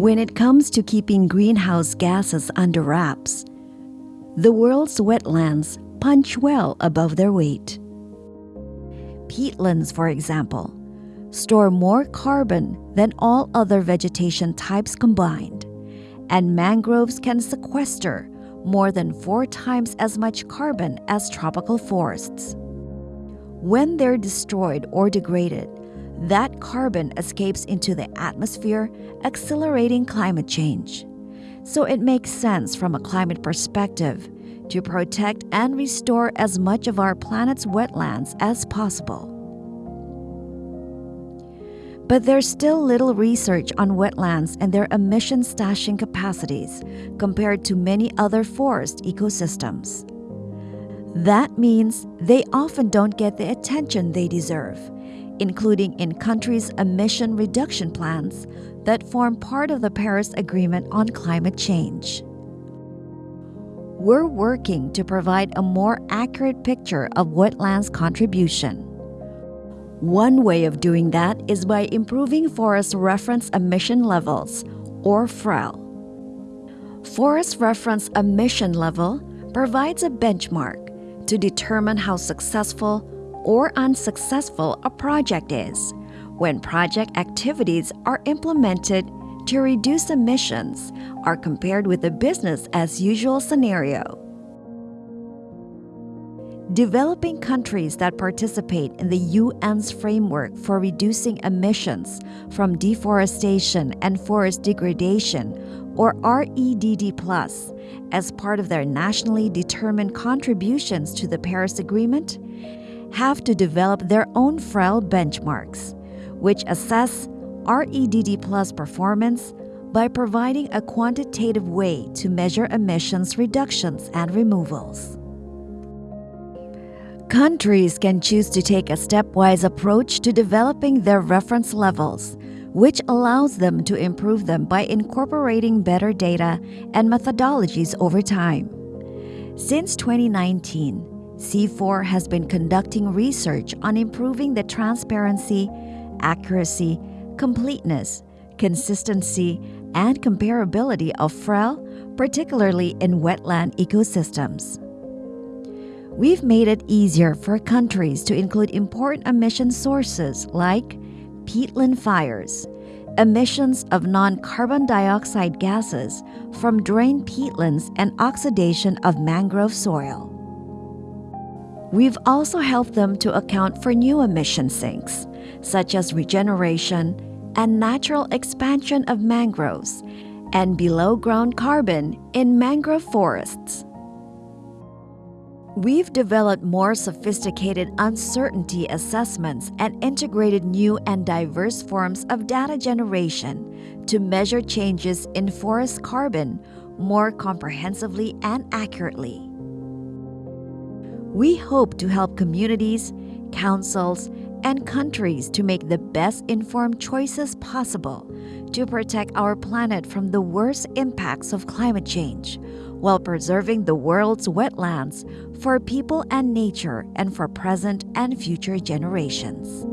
When it comes to keeping greenhouse gases under wraps, the world's wetlands punch well above their weight. Peatlands, for example, store more carbon than all other vegetation types combined, and mangroves can sequester more than four times as much carbon as tropical forests. When they're destroyed or degraded, that carbon escapes into the atmosphere, accelerating climate change. So it makes sense from a climate perspective to protect and restore as much of our planet's wetlands as possible. But there's still little research on wetlands and their emission stashing capacities compared to many other forest ecosystems. That means they often don't get the attention they deserve, including in countries' emission reduction plans that form part of the Paris Agreement on Climate Change. We're working to provide a more accurate picture of wetlands' contribution. One way of doing that is by improving forest reference emission levels, or FREL. Forest reference emission level provides a benchmark to determine how successful or unsuccessful a project is when project activities are implemented to reduce emissions are compared with the business as usual scenario. Developing countries that participate in the UN's framework for reducing emissions from deforestation and forest degradation or REDD+, as part of their nationally determined contributions to the Paris Agreement, have to develop their own FREL benchmarks, which assess REDD Plus performance by providing a quantitative way to measure emissions reductions and removals. Countries can choose to take a stepwise approach to developing their reference levels which allows them to improve them by incorporating better data and methodologies over time. Since 2019, CIFOR has been conducting research on improving the transparency, accuracy, completeness, consistency, and comparability of FREL, particularly in wetland ecosystems. We've made it easier for countries to include important emission sources like peatland fires, emissions of non carbon dioxide gases from drained peatlands, and oxidation of mangrove soil. We've also helped them to account for new emission sinks, such as regeneration and natural expansion of mangroves and below ground carbon in mangrove forests. We've developed more sophisticated uncertainty assessments and integrated new and diverse forms of data generation to measure changes in forest carbon more comprehensively and accurately. We hope to help communities, councils, and countries to make the best informed choices possible to protect our planet from the worst impacts of climate change while preserving the world's wetlands for people and nature and for present and future generations.